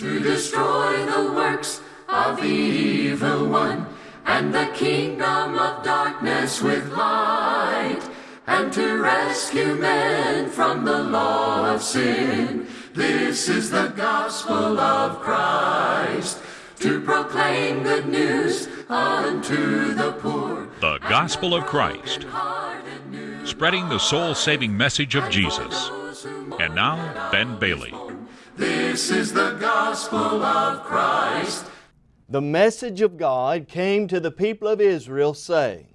to destroy the works of the evil one and the kingdom of darkness with light and to rescue men from the law of sin. This is the gospel of Christ to proclaim good news unto the poor. The Gospel of Christ, spreading the soul saving message of Jesus. And now, Ben Bailey. This is the gospel of Christ. The message of God came to the people of Israel saying,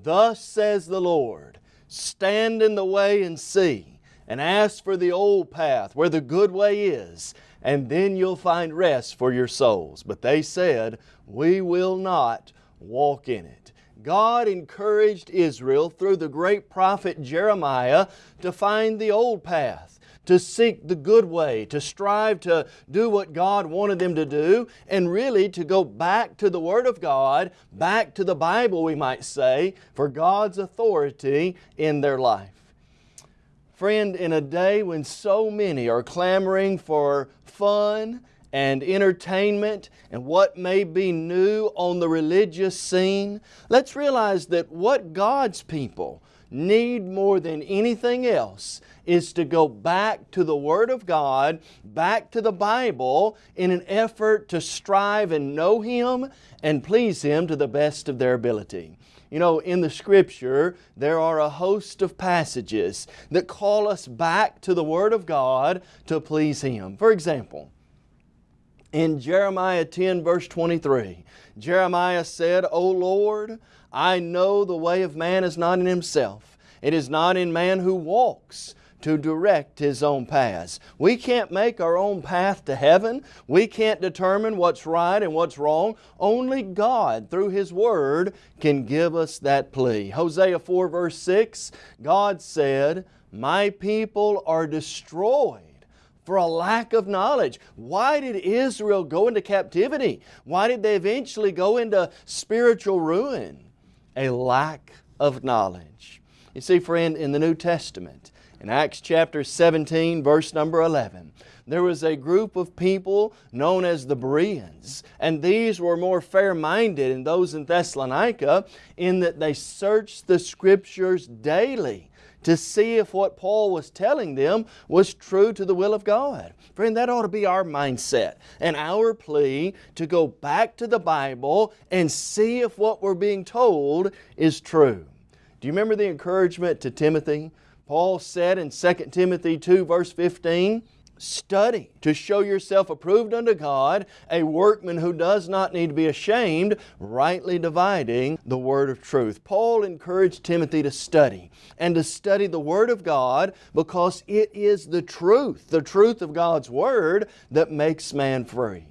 Thus says the Lord, stand in the way and see, and ask for the old path where the good way is, and then you'll find rest for your souls. But they said, We will not walk in it. God encouraged Israel through the great prophet Jeremiah to find the old path, to seek the good way, to strive to do what God wanted them to do, and really to go back to the Word of God, back to the Bible we might say, for God's authority in their life. Friend, in a day when so many are clamoring for fun and entertainment and what may be new on the religious scene, let's realize that what God's people need more than anything else is to go back to the Word of God, back to the Bible in an effort to strive and know Him and please Him to the best of their ability. You know, in the Scripture, there are a host of passages that call us back to the Word of God to please Him. For example, in Jeremiah 10 verse 23, Jeremiah said, O Lord, I know the way of man is not in himself. It is not in man who walks to direct his own paths. We can't make our own path to heaven. We can't determine what's right and what's wrong. Only God, through His Word, can give us that plea. Hosea 4 verse 6, God said, My people are destroyed for a lack of knowledge. Why did Israel go into captivity? Why did they eventually go into spiritual ruin? A lack of knowledge. You see, friend, in the New Testament, in Acts chapter 17, verse number 11, there was a group of people known as the Bereans, and these were more fair-minded than those in Thessalonica in that they searched the Scriptures daily to see if what Paul was telling them was true to the will of God. Friend, that ought to be our mindset and our plea to go back to the Bible and see if what we're being told is true. Do you remember the encouragement to Timothy? Paul said in 2 Timothy 2 verse 15, Study to show yourself approved unto God, a workman who does not need to be ashamed, rightly dividing the Word of truth. Paul encouraged Timothy to study and to study the Word of God because it is the truth, the truth of God's Word that makes man free.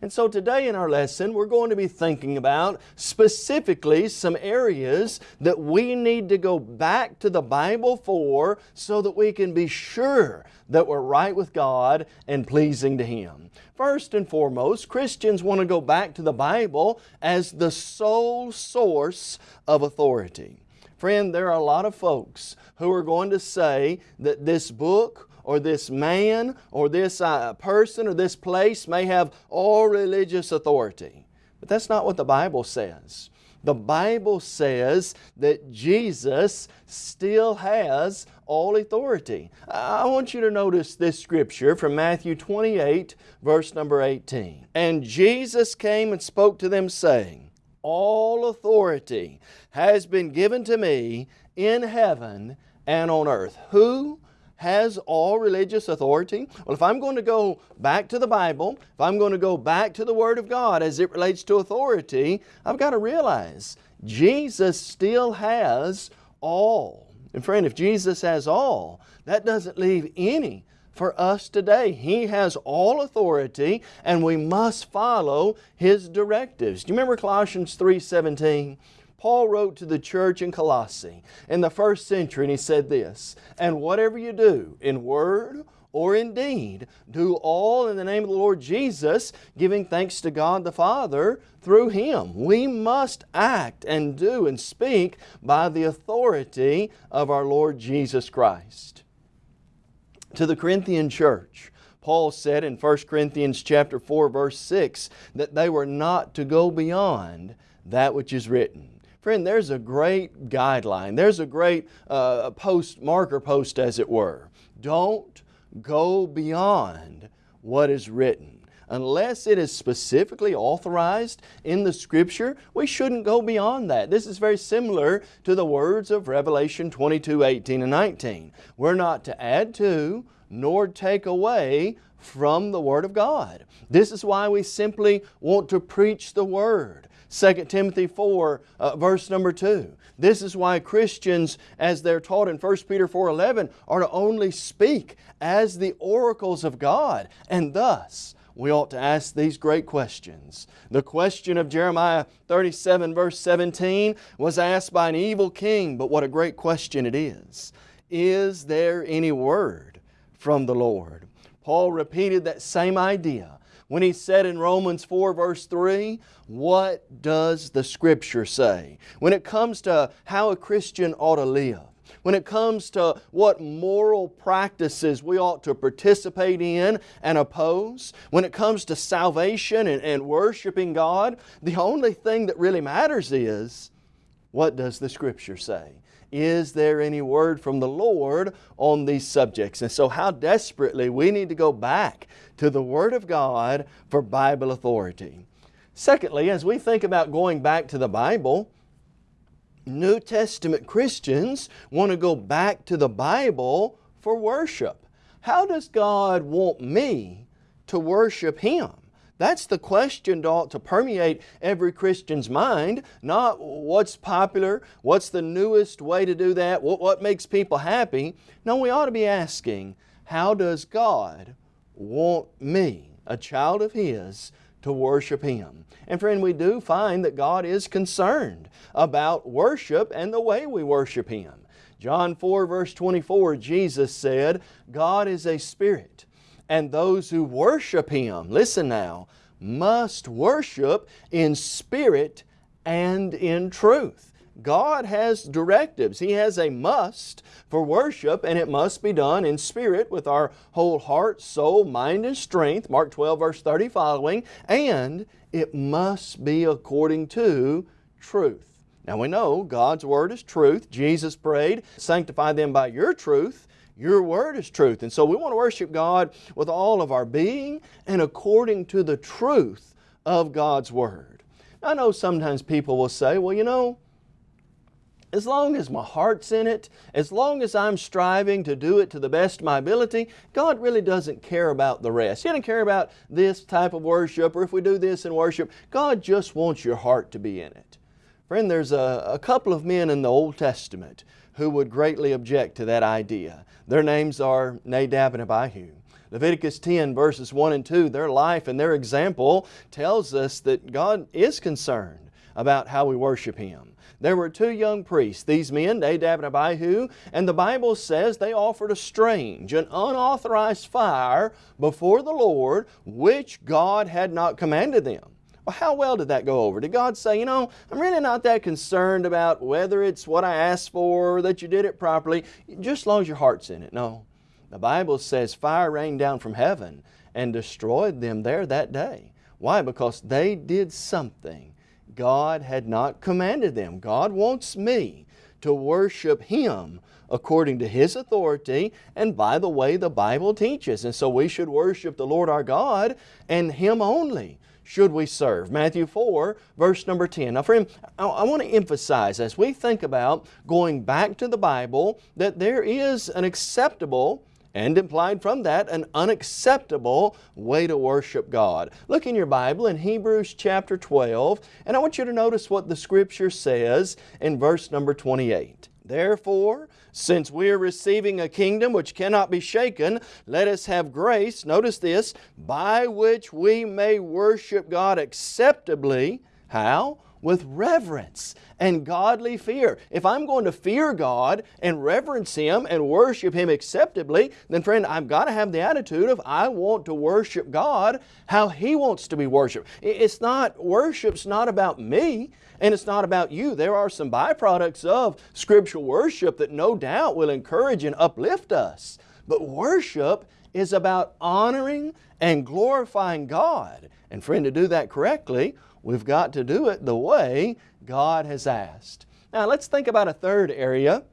And so today in our lesson we're going to be thinking about specifically some areas that we need to go back to the Bible for so that we can be sure that we're right with God and pleasing to Him. First and foremost, Christians want to go back to the Bible as the sole source of authority. Friend, there are a lot of folks who are going to say that this book or this man or this uh, person or this place may have all religious authority. But that's not what the Bible says. The Bible says that Jesus still has all authority. I want you to notice this scripture from Matthew 28 verse number 18. And Jesus came and spoke to them saying, All authority has been given to me in heaven and on earth. Who has all religious authority? Well, if I'm going to go back to the Bible, if I'm going to go back to the Word of God as it relates to authority, I've got to realize Jesus still has all. And friend, if Jesus has all, that doesn't leave any for us today. He has all authority and we must follow His directives. Do you remember Colossians 3.17? Paul wrote to the church in Colossae in the first century and he said this, And whatever you do in word or in deed, do all in the name of the Lord Jesus, giving thanks to God the Father through Him. We must act and do and speak by the authority of our Lord Jesus Christ. To the Corinthian church, Paul said in 1 Corinthians chapter 4 verse 6 that they were not to go beyond that which is written. Friend, there's a great guideline. There's a great uh, post, marker post as it were. Don't go beyond what is written. Unless it is specifically authorized in the Scripture, we shouldn't go beyond that. This is very similar to the words of Revelation 22, 18 and 19. We're not to add to nor take away from the Word of God. This is why we simply want to preach the Word. 2 Timothy 4 uh, verse number 2. This is why Christians, as they're taught in 1 Peter 4.11, are to only speak as the oracles of God, and thus we ought to ask these great questions. The question of Jeremiah 37 verse 17 was asked by an evil king, but what a great question it is. Is there any word from the Lord? Paul repeated that same idea when he said in Romans 4 verse 3, what does the Scripture say? When it comes to how a Christian ought to live, when it comes to what moral practices we ought to participate in and oppose, when it comes to salvation and, and worshiping God, the only thing that really matters is what does the Scripture say? Is there any word from the Lord on these subjects? And so how desperately we need to go back to the Word of God for Bible authority. Secondly, as we think about going back to the Bible, New Testament Christians want to go back to the Bible for worship. How does God want me to worship Him? That's the question that ought to permeate every Christian's mind, not what's popular, what's the newest way to do that, what, what makes people happy. No, we ought to be asking, how does God want me, a child of His, to worship Him. And friend, we do find that God is concerned about worship and the way we worship Him. John 4 verse 24, Jesus said, God is a Spirit, and those who worship Him, listen now, must worship in spirit and in truth. God has directives. He has a must for worship and it must be done in spirit with our whole heart, soul, mind and strength, Mark 12 verse 30 following, and it must be according to truth. Now we know God's Word is truth. Jesus prayed, sanctify them by your truth. Your Word is truth. And so we want to worship God with all of our being and according to the truth of God's Word. I know sometimes people will say, well, you know, as long as my heart's in it, as long as I'm striving to do it to the best of my ability, God really doesn't care about the rest. He doesn't care about this type of worship or if we do this in worship. God just wants your heart to be in it. Friend, there's a, a couple of men in the Old Testament who would greatly object to that idea. Their names are Nadab and Abihu. Leviticus 10 verses 1 and 2, their life and their example tells us that God is concerned about how we worship Him. There were two young priests, these men, Nadab and Abihu, and the Bible says they offered a strange, an unauthorized fire before the Lord, which God had not commanded them. Well, how well did that go over? Did God say, you know, I'm really not that concerned about whether it's what I asked for or that you did it properly, just as long as your heart's in it? No. The Bible says fire rained down from heaven and destroyed them there that day. Why? Because they did something God had not commanded them. God wants me to worship Him according to His authority and by the way the Bible teaches. And so we should worship the Lord our God and Him only should we serve. Matthew 4 verse number 10. Now friend, I, I want to emphasize as we think about going back to the Bible that there is an acceptable and implied from that an unacceptable way to worship God. Look in your Bible in Hebrews chapter 12 and I want you to notice what the Scripture says in verse number 28. Therefore, since we are receiving a kingdom which cannot be shaken, let us have grace, notice this, by which we may worship God acceptably. How? With reverence and godly fear. If I'm going to fear God and reverence Him and worship Him acceptably, then friend, I've got to have the attitude of I want to worship God how He wants to be worshiped. It's not, worship's not about me and it's not about you. There are some byproducts of scriptural worship that no doubt will encourage and uplift us. But worship is about honoring and glorifying God. And friend, to do that correctly, we've got to do it the way God has asked. Now let's think about a third area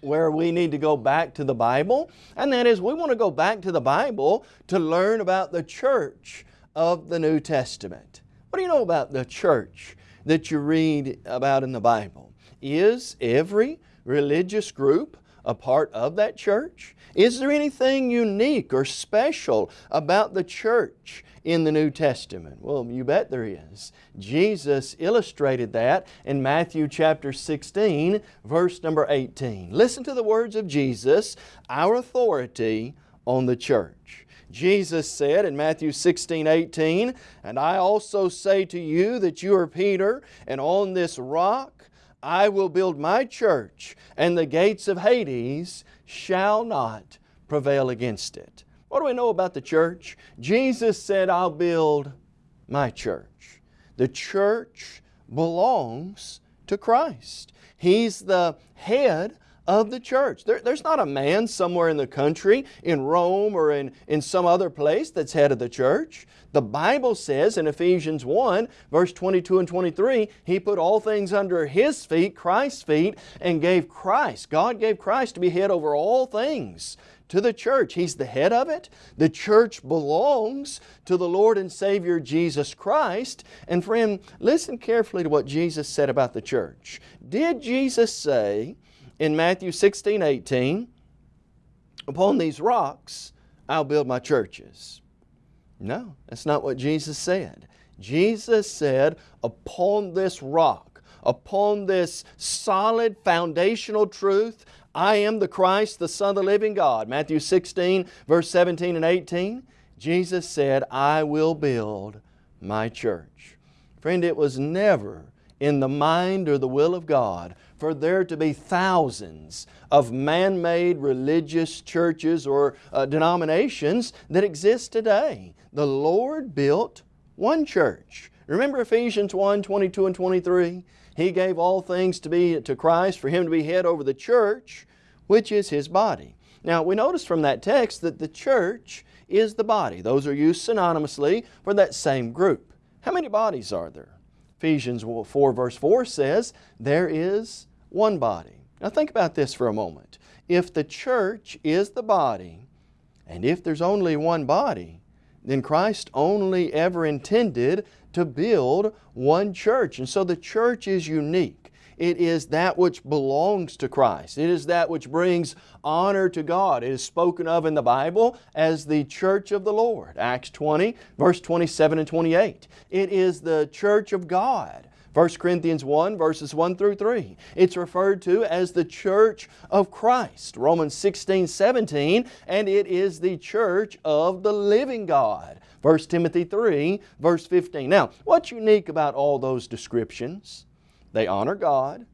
where we need to go back to the Bible, and that is we want to go back to the Bible to learn about the church of the New Testament. What do you know about the church that you read about in the Bible? Is every religious group a part of that church? Is there anything unique or special about the church in the New Testament? Well, you bet there is. Jesus illustrated that in Matthew chapter 16, verse number 18. Listen to the words of Jesus, our authority on the church. Jesus said in Matthew 16, 18, And I also say to you that you are Peter, and on this rock I will build my church, and the gates of Hades shall not prevail against it. What do we know about the church? Jesus said, I'll build my church. The church belongs to Christ. He's the head of the church. There, there's not a man somewhere in the country, in Rome or in, in some other place that's head of the church. The Bible says in Ephesians 1 verse 22 and 23, He put all things under His feet, Christ's feet, and gave Christ, God gave Christ to be head over all things to the church. He's the head of it. The church belongs to the Lord and Savior Jesus Christ. And friend, listen carefully to what Jesus said about the church. Did Jesus say in Matthew 16, 18, Upon these rocks I'll build my churches? No, that's not what Jesus said. Jesus said, upon this rock, upon this solid foundational truth, I am the Christ, the Son of the living God. Matthew 16, verse 17 and 18, Jesus said, I will build my church. Friend, it was never in the mind or the will of God for there to be thousands of man-made religious churches or uh, denominations that exist today. The Lord built one church. Remember Ephesians 1, 22 and 23? He gave all things to be to Christ for Him to be head over the church, which is His body. Now we notice from that text that the church is the body. Those are used synonymously for that same group. How many bodies are there? Ephesians 4 verse 4 says, there is one body. Now think about this for a moment. If the church is the body, and if there's only one body, then Christ only ever intended to build one church. And so the church is unique. It is that which belongs to Christ. It is that which brings honor to God. It is spoken of in the Bible as the church of the Lord. Acts 20, verse 27 and 28. It is the church of God. 1 Corinthians 1 verses 1 through 3. It's referred to as the church of Christ. Romans 16, 17, and it is the church of the living God. 1 Timothy 3 verse 15. Now, what's unique about all those descriptions? They honor God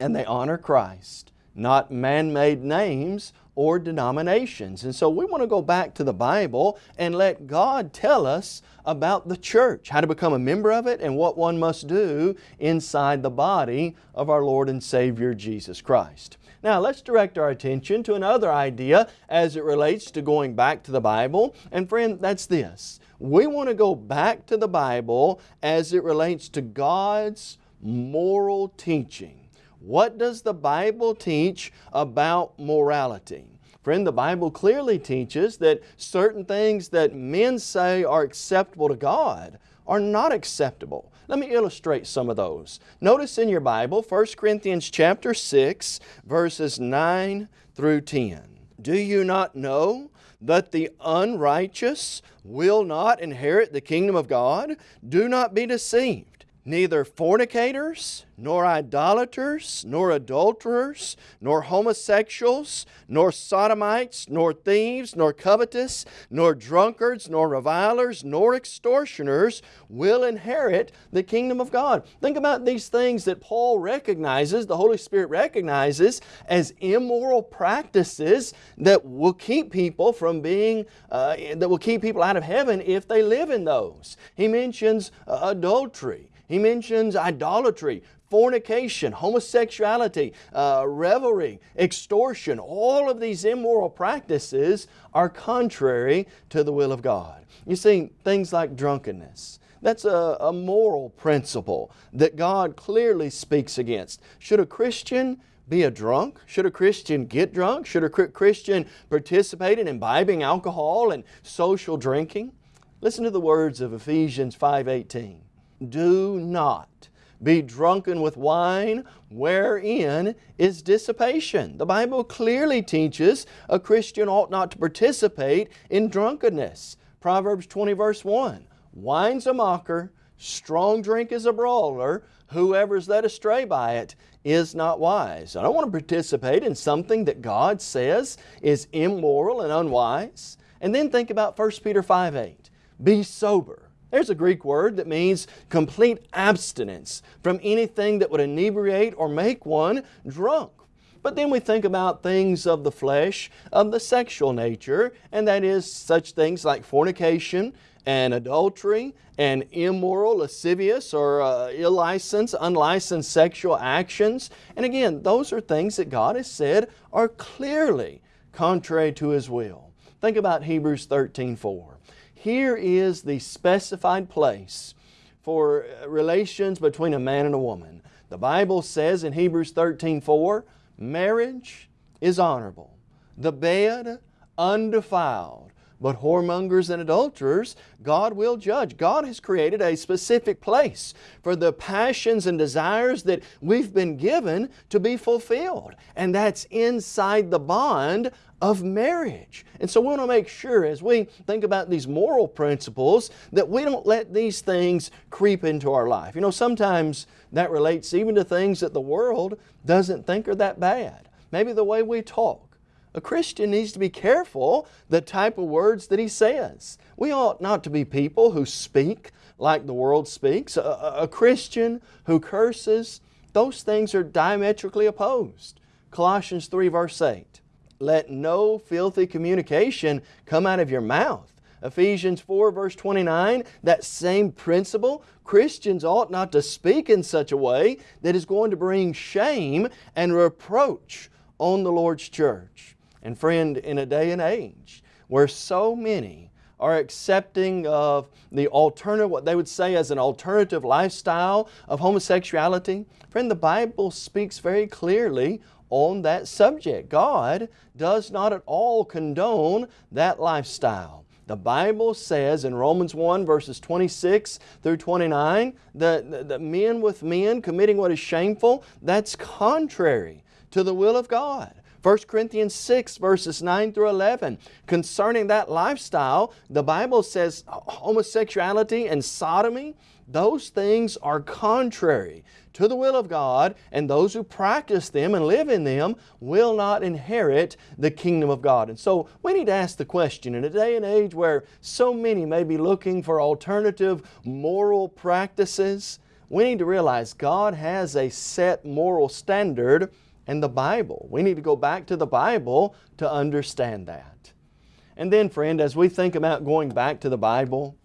and they honor Christ, not man-made names or denominations. And so we want to go back to the Bible and let God tell us about the church, how to become a member of it and what one must do inside the body of our Lord and Savior Jesus Christ. Now let's direct our attention to another idea as it relates to going back to the Bible. And friend, that's this. We want to go back to the Bible as it relates to God's moral teaching. What does the Bible teach about morality? Friend, the Bible clearly teaches that certain things that men say are acceptable to God are not acceptable. Let me illustrate some of those. Notice in your Bible 1 Corinthians chapter 6 verses 9 through 10. Do you not know that the unrighteous will not inherit the kingdom of God? Do not be deceived. Neither fornicators, nor idolaters, nor adulterers, nor homosexuals, nor sodomites, nor thieves, nor covetous, nor drunkards, nor revilers, nor extortioners will inherit the kingdom of God. Think about these things that Paul recognizes, the Holy Spirit recognizes as immoral practices that will keep people from being, uh, that will keep people out of heaven if they live in those. He mentions uh, adultery. He mentions idolatry, fornication, homosexuality, uh, revelry, extortion. All of these immoral practices are contrary to the will of God. You see, things like drunkenness. That's a, a moral principle that God clearly speaks against. Should a Christian be a drunk? Should a Christian get drunk? Should a Christian participate in imbibing alcohol and social drinking? Listen to the words of Ephesians 5.18. Do not be drunken with wine wherein is dissipation. The Bible clearly teaches a Christian ought not to participate in drunkenness. Proverbs 20 verse 1. Wine's a mocker, strong drink is a brawler, whoever is led astray by it is not wise. I don't want to participate in something that God says is immoral and unwise. And then think about 1 Peter 5 8. Be sober. There's a Greek word that means complete abstinence from anything that would inebriate or make one drunk. But then we think about things of the flesh, of the sexual nature, and that is such things like fornication and adultery and immoral, lascivious, or uh, ill-licensed, unlicensed sexual actions. And again, those are things that God has said are clearly contrary to His will. Think about Hebrews 13, 4. Here is the specified place for uh, relations between a man and a woman. The Bible says in Hebrews 13, 4, marriage is honorable, the bed undefiled, but whoremongers and adulterers, God will judge. God has created a specific place for the passions and desires that we've been given to be fulfilled. And that's inside the bond of marriage. And so we want to make sure as we think about these moral principles that we don't let these things creep into our life. You know, sometimes that relates even to things that the world doesn't think are that bad. Maybe the way we talk a Christian needs to be careful the type of words that he says. We ought not to be people who speak like the world speaks. A, a Christian who curses, those things are diametrically opposed. Colossians 3 verse 8, let no filthy communication come out of your mouth. Ephesians 4 verse 29, that same principle, Christians ought not to speak in such a way that is going to bring shame and reproach on the Lord's church. And friend, in a day and age where so many are accepting of the alternative, what they would say as an alternative lifestyle of homosexuality, friend, the Bible speaks very clearly on that subject. God does not at all condone that lifestyle. The Bible says in Romans 1 verses 26 through 29 that, that men with men committing what is shameful, that's contrary to the will of God. 1 Corinthians 6 verses 9 through 11. Concerning that lifestyle, the Bible says uh, homosexuality and sodomy, those things are contrary to the will of God and those who practice them and live in them will not inherit the kingdom of God. And so we need to ask the question in a day and age where so many may be looking for alternative moral practices, we need to realize God has a set moral standard and the Bible. We need to go back to the Bible to understand that. And then friend, as we think about going back to the Bible,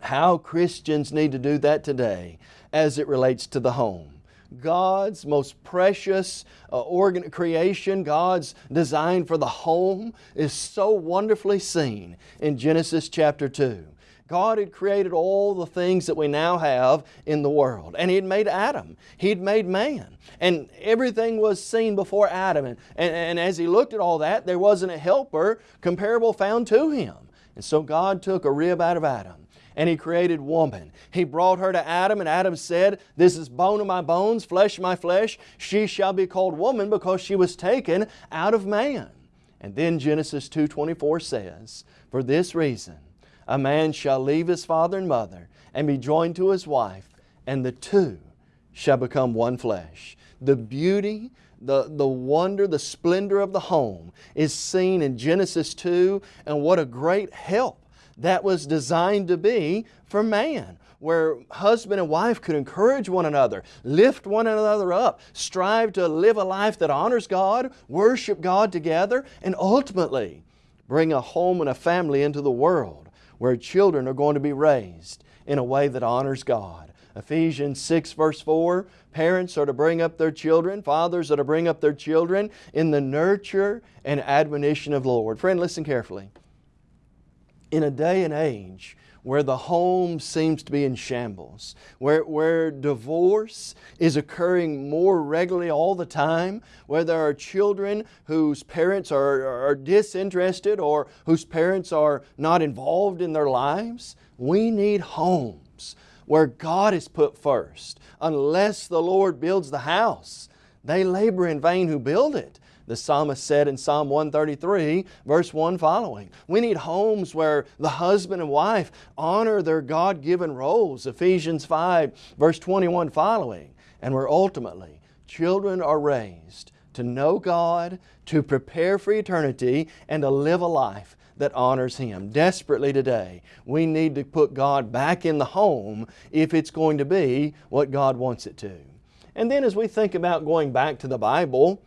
how Christians need to do that today as it relates to the home. God's most precious uh, organ creation, God's design for the home is so wonderfully seen in Genesis chapter 2. God had created all the things that we now have in the world. And He had made Adam. He had made man. And everything was seen before Adam. And, and, and as He looked at all that, there wasn't a helper comparable found to Him. And so God took a rib out of Adam and He created woman. He brought her to Adam and Adam said, This is bone of my bones, flesh of my flesh. She shall be called woman because she was taken out of man. And then Genesis 2.24 says, For this reason a man shall leave his father and mother and be joined to his wife, and the two shall become one flesh. The beauty, the, the wonder, the splendor of the home is seen in Genesis 2, and what a great help that was designed to be for man where husband and wife could encourage one another, lift one another up, strive to live a life that honors God, worship God together, and ultimately bring a home and a family into the world where children are going to be raised in a way that honors God. Ephesians 6 verse 4, parents are to bring up their children, fathers are to bring up their children in the nurture and admonition of the Lord. Friend, listen carefully. In a day and age where the home seems to be in shambles, where, where divorce is occurring more regularly all the time, where there are children whose parents are, are disinterested or whose parents are not involved in their lives, we need homes where God is put first. Unless the Lord builds the house, they labor in vain who build it the psalmist said in Psalm 133, verse 1 following. We need homes where the husband and wife honor their God-given roles, Ephesians 5, verse 21 following, and where ultimately children are raised to know God, to prepare for eternity, and to live a life that honors Him. Desperately today, we need to put God back in the home if it's going to be what God wants it to. And then as we think about going back to the Bible,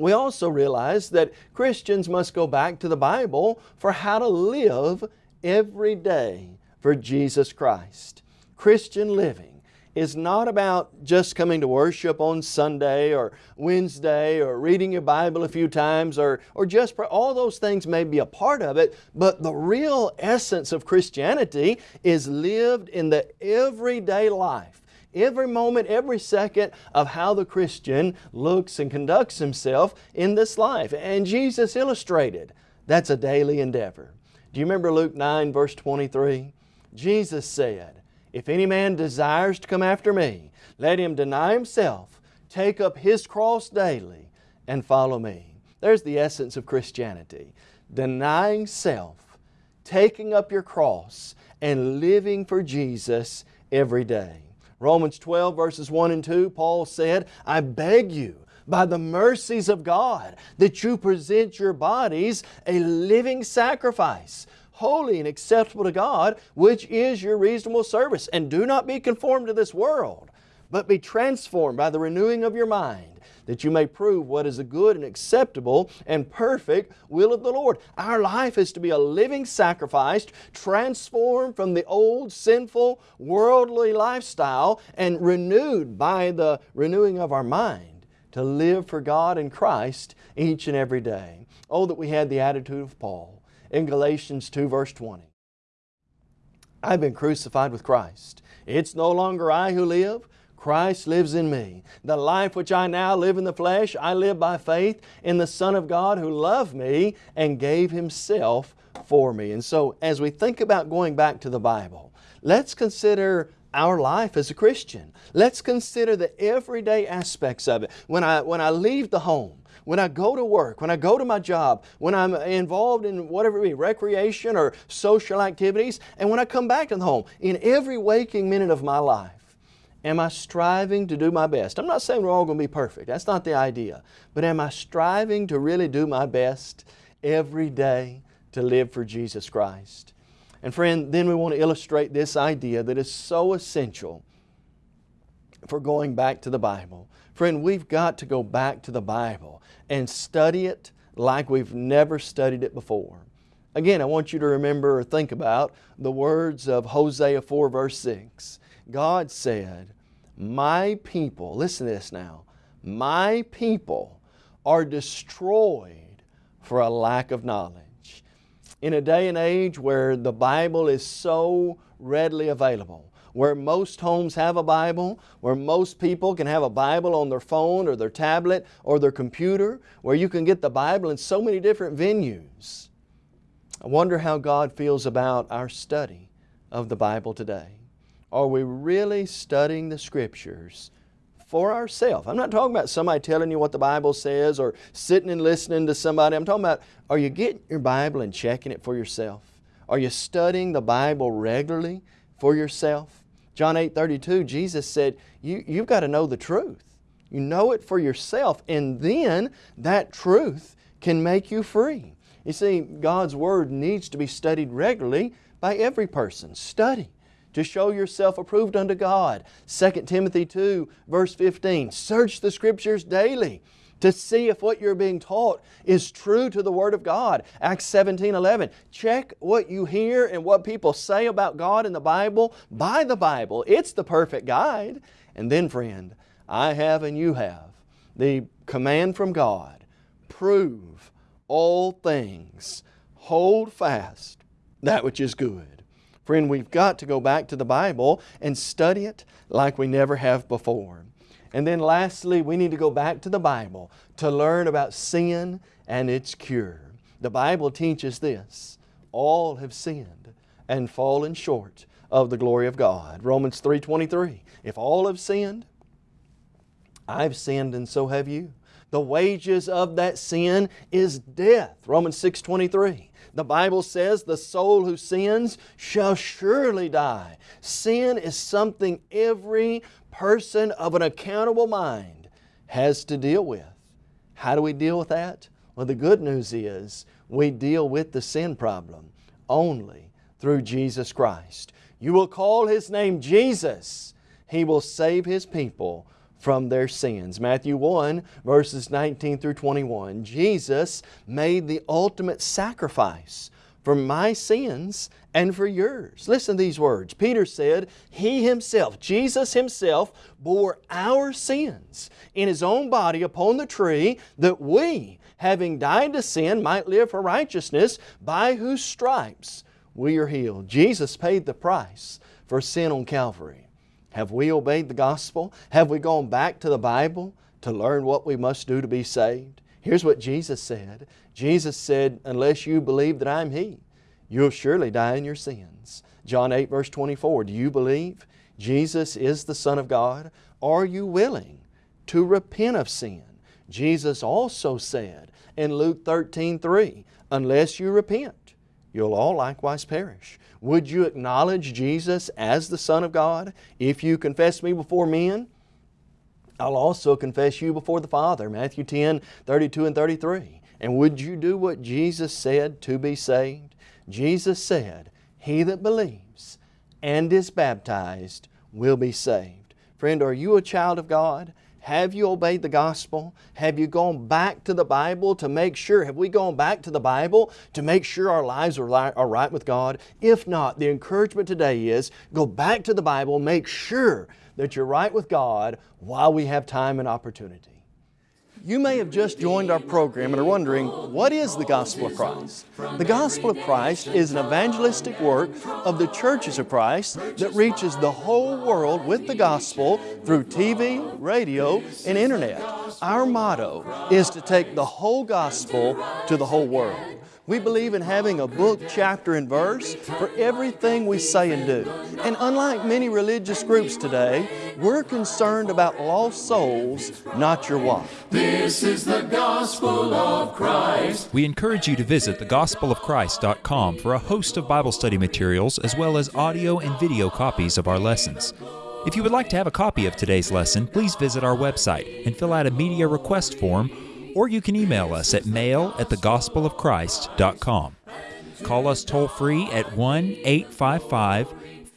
we also realize that Christians must go back to the Bible for how to live every day for Jesus Christ. Christian living is not about just coming to worship on Sunday or Wednesday or reading your Bible a few times or, or just, all those things may be a part of it, but the real essence of Christianity is lived in the everyday life every moment, every second of how the Christian looks and conducts himself in this life. And Jesus illustrated that's a daily endeavor. Do you remember Luke 9 verse 23? Jesus said, If any man desires to come after me, let him deny himself, take up his cross daily, and follow me. There's the essence of Christianity. Denying self, taking up your cross, and living for Jesus every day. Romans 12 verses 1 and 2, Paul said, I beg you by the mercies of God that you present your bodies a living sacrifice, holy and acceptable to God, which is your reasonable service. And do not be conformed to this world, but be transformed by the renewing of your mind that you may prove what is the good and acceptable and perfect will of the Lord. Our life is to be a living sacrifice, transformed from the old sinful worldly lifestyle and renewed by the renewing of our mind to live for God and Christ each and every day. Oh, that we had the attitude of Paul in Galatians 2 verse 20. I've been crucified with Christ. It's no longer I who live, Christ lives in me. The life which I now live in the flesh, I live by faith in the Son of God who loved me and gave Himself for me. And so as we think about going back to the Bible, let's consider our life as a Christian. Let's consider the everyday aspects of it. When I, when I leave the home, when I go to work, when I go to my job, when I'm involved in whatever it be, recreation or social activities, and when I come back to the home, in every waking minute of my life, Am I striving to do my best? I'm not saying we're all going to be perfect. That's not the idea. But am I striving to really do my best every day to live for Jesus Christ? And friend, then we want to illustrate this idea that is so essential for going back to the Bible. Friend, we've got to go back to the Bible and study it like we've never studied it before. Again, I want you to remember or think about the words of Hosea 4 verse 6. God said, My people, listen to this now, my people are destroyed for a lack of knowledge. In a day and age where the Bible is so readily available, where most homes have a Bible, where most people can have a Bible on their phone or their tablet or their computer, where you can get the Bible in so many different venues. I wonder how God feels about our study of the Bible today. Are we really studying the Scriptures for ourselves? I'm not talking about somebody telling you what the Bible says or sitting and listening to somebody. I'm talking about, are you getting your Bible and checking it for yourself? Are you studying the Bible regularly for yourself? John 8, 32, Jesus said, you, you've got to know the truth. You know it for yourself and then that truth can make you free. You see, God's Word needs to be studied regularly by every person. Study to show yourself approved unto God. 2 Timothy 2 verse 15, search the Scriptures daily to see if what you're being taught is true to the Word of God. Acts 17 11. Check what you hear and what people say about God in the Bible by the Bible. It's the perfect guide. And then, friend, I have and you have the command from God prove all things, hold fast that which is good. Friend, we've got to go back to the Bible and study it like we never have before. And then lastly, we need to go back to the Bible to learn about sin and its cure. The Bible teaches this. All have sinned and fallen short of the glory of God. Romans 3.23 If all have sinned, I've sinned and so have you. The wages of that sin is death. Romans 6.23 the Bible says the soul who sins shall surely die. Sin is something every person of an accountable mind has to deal with. How do we deal with that? Well, the good news is we deal with the sin problem only through Jesus Christ. You will call His name Jesus. He will save His people from their sins. Matthew 1 verses 19 through 21. Jesus made the ultimate sacrifice for my sins and for yours. Listen to these words. Peter said, He Himself, Jesus Himself, bore our sins in His own body upon the tree that we, having died to sin, might live for righteousness, by whose stripes we are healed. Jesus paid the price for sin on Calvary. Have we obeyed the gospel? Have we gone back to the Bible to learn what we must do to be saved? Here's what Jesus said. Jesus said, unless you believe that I'm He, you'll surely die in your sins. John 8 verse 24, do you believe Jesus is the Son of God? Are you willing to repent of sin? Jesus also said in Luke 13, 3, unless you repent, you'll all likewise perish. Would you acknowledge Jesus as the Son of God? If you confess me before men, I'll also confess you before the Father. Matthew 10, 32 and 33. And would you do what Jesus said to be saved? Jesus said, He that believes and is baptized will be saved. Friend, are you a child of God? Have you obeyed the gospel? Have you gone back to the Bible to make sure? Have we gone back to the Bible to make sure our lives are, are right with God? If not, the encouragement today is go back to the Bible, make sure that you're right with God while we have time and opportunity. You may have just joined our program and are wondering, what is the Gospel of Christ? The Gospel of Christ is an evangelistic work of the churches of Christ that reaches the whole world with the Gospel through TV, radio, and Internet. Our motto is to take the whole Gospel to the whole world. We believe in having a book, chapter, and verse for everything we say and do. And unlike many religious groups today, we're concerned about lost souls, not your wife. This is the gospel of Christ. We encourage you to visit thegospelofchrist.com for a host of Bible study materials as well as audio and video copies of our lessons. If you would like to have a copy of today's lesson, please visit our website and fill out a media request form or you can email us at mail at thegospelofchrist.com. Call us toll free at 1 855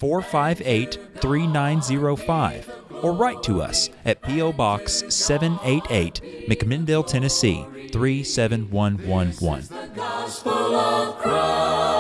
458 3905 or write to us at P.O. Box 788, McMinnville, Tennessee 37111.